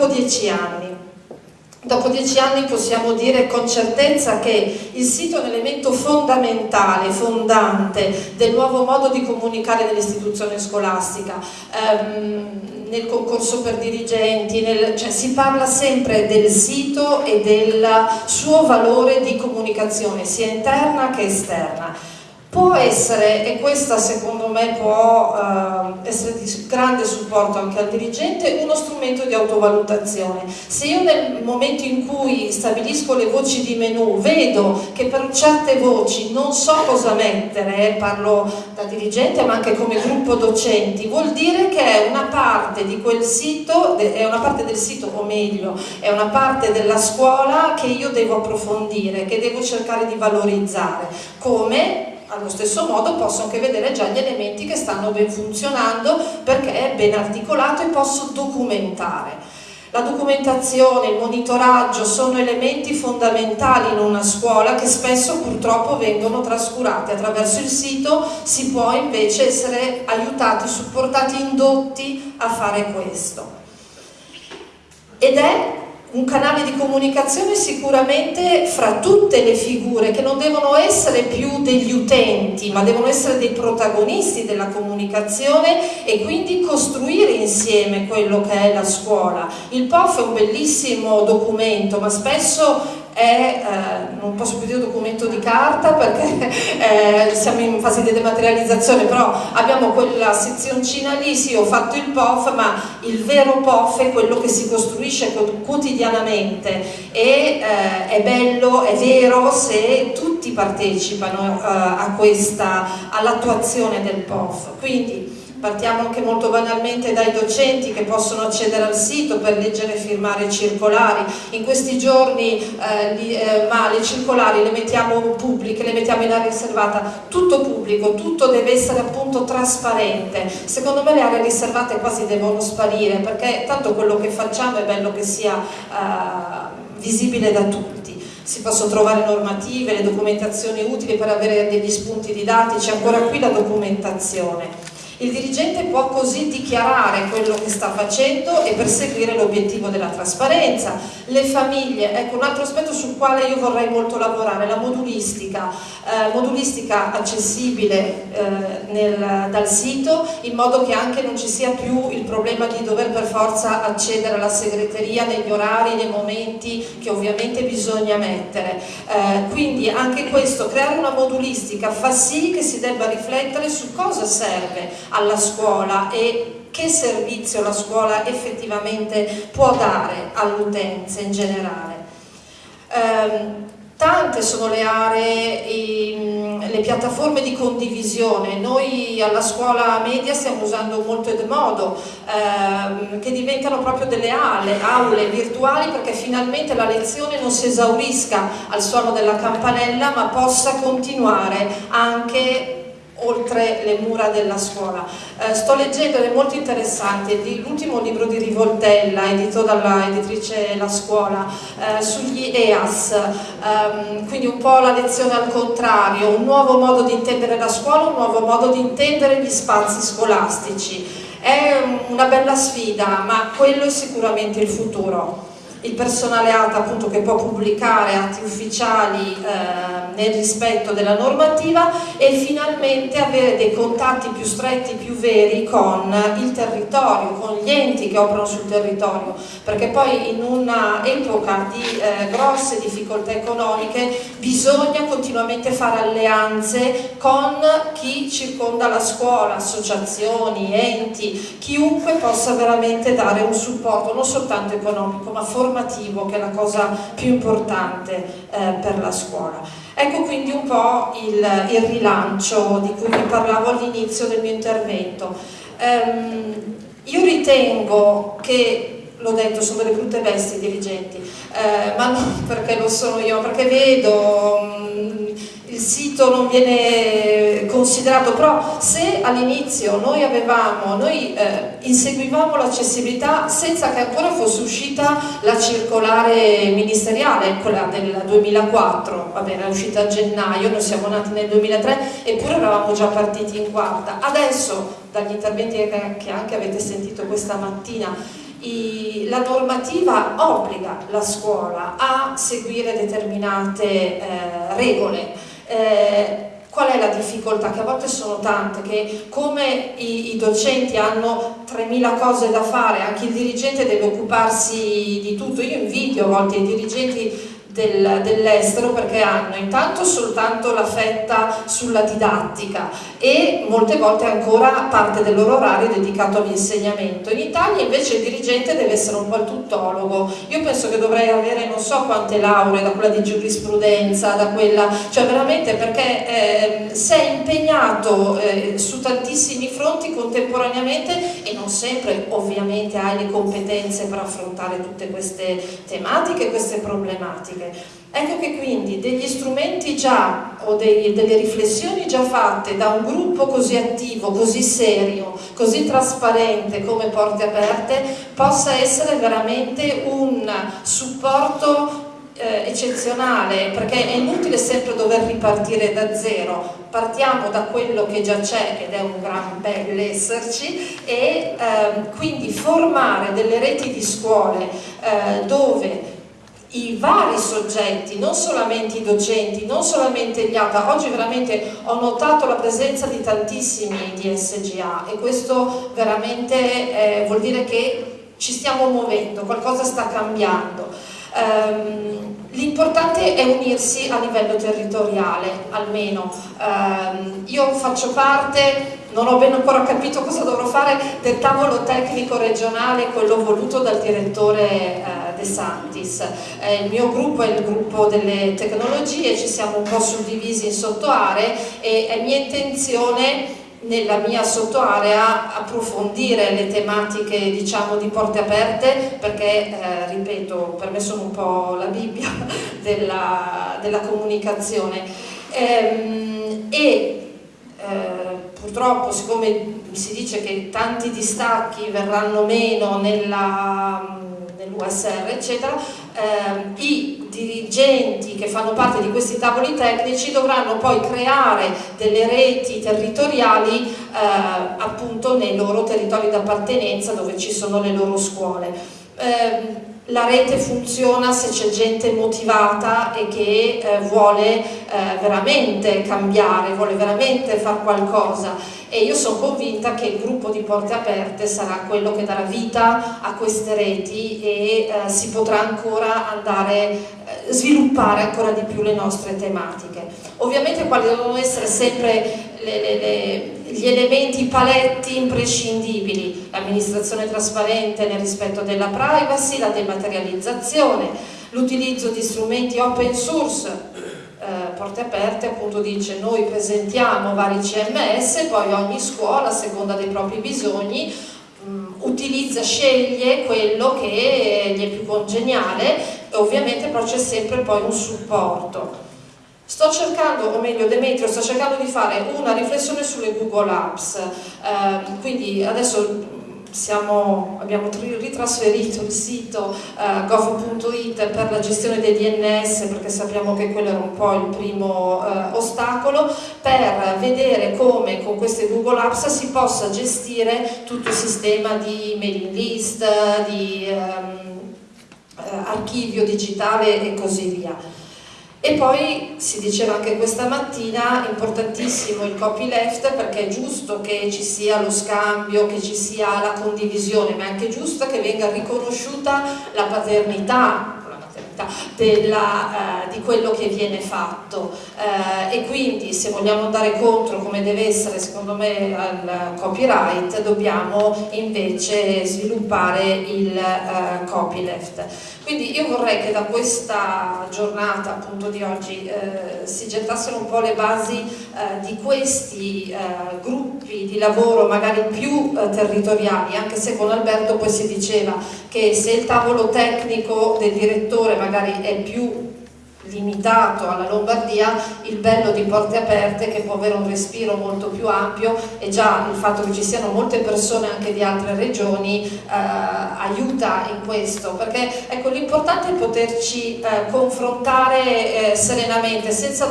dopo dieci anni. Dopo dieci anni possiamo dire con certezza che il sito è un elemento fondamentale, fondante del nuovo modo di comunicare dell'istituzione scolastica. Um, nel concorso per dirigenti, nel, cioè si parla sempre del sito e del suo valore di comunicazione sia interna che esterna. Può essere, e questa secondo me può eh, essere di grande supporto anche al dirigente, uno strumento di autovalutazione. Se io nel momento in cui stabilisco le voci di menu vedo che per certe voci non so cosa mettere, eh, parlo da dirigente ma anche come gruppo docenti, vuol dire che è una parte di quel sito, è una parte del sito o meglio, è una parte della scuola che io devo approfondire, che devo cercare di valorizzare. Come? Allo stesso modo posso anche vedere già gli elementi che stanno ben funzionando perché è ben articolato e posso documentare. La documentazione, il monitoraggio sono elementi fondamentali in una scuola che spesso purtroppo vengono trascurati. Attraverso il sito si può invece essere aiutati, supportati, indotti a fare questo. Ed è un canale di comunicazione sicuramente fra tutte le figure che non devono essere più degli utenti ma devono essere dei protagonisti della comunicazione e quindi costruire insieme quello che è la scuola. Il POF è un bellissimo documento ma spesso è, eh, non posso più dire documento di carta perché eh, siamo in fase di dematerializzazione, però abbiamo quella sezioncina lì, sì ho fatto il POF, ma il vero POF è quello che si costruisce quotidianamente e eh, è bello, è vero se tutti partecipano eh, all'attuazione del POF. Quindi, Partiamo anche molto banalmente dai docenti che possono accedere al sito per leggere e firmare circolari. In questi giorni eh, li, eh, ma le circolari le mettiamo pubbliche, le mettiamo in area riservata, tutto pubblico, tutto deve essere appunto trasparente. Secondo me le aree riservate quasi devono sparire perché tanto quello che facciamo è bello che sia eh, visibile da tutti si possono trovare normative, le documentazioni utili per avere degli spunti didattici, ancora qui la documentazione. Il dirigente può così dichiarare quello che sta facendo e perseguire l'obiettivo della trasparenza. Le famiglie, ecco un altro aspetto sul quale io vorrei molto lavorare, la modulistica, eh, modulistica accessibile eh, nel, dal sito in modo che anche non ci sia più il problema di dover per forza accedere alla segreteria negli orari, nei momenti che ovviamente bisogna mettere. Eh, quindi anche questo, creare una modulistica fa sì che si debba riflettere su cosa serve alla scuola e che servizio la scuola effettivamente può dare all'utenza in generale. Um, tante sono le aree, i, le piattaforme di condivisione, noi alla scuola media stiamo usando molto Edmodo, ehm, che diventano proprio delle aule, aule virtuali perché finalmente la lezione non si esaurisca al suono della campanella ma possa continuare anche oltre le mura della scuola. Eh, sto leggendo ed è molto interessante l'ultimo libro di Rivoltella, edito dalla editrice La Scuola, eh, sugli EAS, ehm, quindi un po' la lezione al contrario, un nuovo modo di intendere la scuola, un nuovo modo di intendere gli spazi scolastici. È una bella sfida, ma quello è sicuramente il futuro il personale ATA appunto che può pubblicare atti ufficiali eh, nel rispetto della normativa e finalmente avere dei contatti più stretti, più veri con il territorio, con gli enti che operano sul territorio, perché poi in un'epoca di eh, grosse difficoltà economiche bisogna continuamente fare alleanze con chi circonda la scuola, associazioni, enti, chiunque possa veramente dare un supporto non soltanto economico ma formativo formativo che è la cosa più importante eh, per la scuola. Ecco quindi un po' il, il rilancio di cui vi parlavo all'inizio del mio intervento. Um, io ritengo che l'ho detto, sono delle brutte bestie dirigenti, eh, ma non perché lo sono io, perché vedo um, sito non viene considerato, però se all'inizio noi avevamo, noi eh, inseguivamo l'accessibilità senza che ancora fosse uscita la circolare ministeriale, quella del 2004, va bene, uscita a gennaio, noi siamo nati nel 2003, eppure eravamo già partiti in quarta. Adesso, dagli interventi che anche avete sentito questa mattina, i, la normativa obbliga la scuola a seguire determinate eh, regole. Eh, Qual è la difficoltà? Che a volte sono tante, che come i, i docenti hanno 3.000 cose da fare, anche il dirigente deve occuparsi di tutto. Io invidio a volte i dirigenti del, dell'estero perché hanno intanto soltanto la fetta sulla didattica e molte volte ancora parte del loro orario dedicato all'insegnamento. In Italia invece il dirigente deve essere un po' il tuttologo. Io penso che dovrei avere non so quante lauree, da quella di giurisprudenza, da quella, cioè veramente perché eh, sei impegnato eh, su tantissimi fronti contemporaneamente e non sempre ovviamente hai le competenze per affrontare tutte queste tematiche, queste problematiche. Ecco che quindi degli strumenti già o dei, delle riflessioni già fatte da un gruppo così attivo, così serio, così trasparente come Porte Aperte possa essere veramente un supporto eh, eccezionale perché è inutile sempre dover ripartire da zero. Partiamo da quello che già c'è ed è un gran bell'esserci e ehm, quindi formare delle reti di scuole eh, dove i vari soggetti, non solamente i docenti, non solamente gli ATA, oggi veramente ho notato la presenza di tantissimi DSGA e questo veramente eh, vuol dire che ci stiamo muovendo, qualcosa sta cambiando. Um, L'importante è unirsi a livello territoriale, almeno. Um, io faccio parte non ho ben ancora capito cosa dovrò fare del tavolo tecnico regionale, quello voluto dal direttore eh, De Santis. Eh, il mio gruppo è il gruppo delle tecnologie, ci siamo un po' suddivisi in sottoaree e è mia intenzione nella mia sottoarea approfondire le tematiche diciamo di porte aperte perché eh, ripeto per me sono un po' la Bibbia della, della comunicazione ehm, e eh, purtroppo siccome si dice che tanti distacchi verranno meno nell'USR eccetera, eh, i dirigenti che fanno parte di questi tavoli tecnici dovranno poi creare delle reti territoriali eh, appunto nei loro territori d'appartenenza dove ci sono le loro scuole. Eh, la rete funziona se c'è gente motivata e che eh, vuole eh, veramente cambiare, vuole veramente fare qualcosa e io sono convinta che il gruppo di Porte Aperte sarà quello che darà vita a queste reti e eh, si potrà ancora andare, eh, sviluppare ancora di più le nostre tematiche. Ovviamente quali devono essere sempre le, le, le, gli elementi, paletti imprescindibili, l'amministrazione trasparente nel rispetto della privacy, la dematerializzazione, l'utilizzo di strumenti open source eh, porte aperte appunto dice noi presentiamo vari CMS poi ogni scuola a seconda dei propri bisogni mh, mm, utilizza, sceglie quello che gli è più congeniale e ovviamente però c'è sempre poi un supporto. Sto cercando, o meglio Demetrio, sto cercando di fare una riflessione sulle Google Apps, eh, quindi adesso siamo, abbiamo ritrasferito il sito uh, gov.it per la gestione dei DNS perché sappiamo che quello era un po' il primo uh, ostacolo per vedere come con queste Google Apps si possa gestire tutto il sistema di mailing list, di um, uh, archivio digitale e così via. E poi si diceva anche questa mattina, importantissimo il copyleft perché è giusto che ci sia lo scambio, che ci sia la condivisione, ma è anche giusto che venga riconosciuta la paternità della, eh, di quello che viene fatto. Eh, e quindi se vogliamo andare contro come deve essere secondo me al copyright dobbiamo invece sviluppare il eh, copyleft quindi io vorrei che da questa giornata appunto di oggi eh, si gettassero un po' le basi eh, di questi eh, gruppi di lavoro magari più territoriali anche se con Alberto poi si diceva che se il tavolo tecnico del direttore magari è più limitato alla Lombardia, il bello di Porte Aperte che può avere un respiro molto più ampio e già il fatto che ci siano molte persone anche di altre regioni eh, aiuta in questo, perché ecco, l'importante è poterci eh, confrontare eh, serenamente senza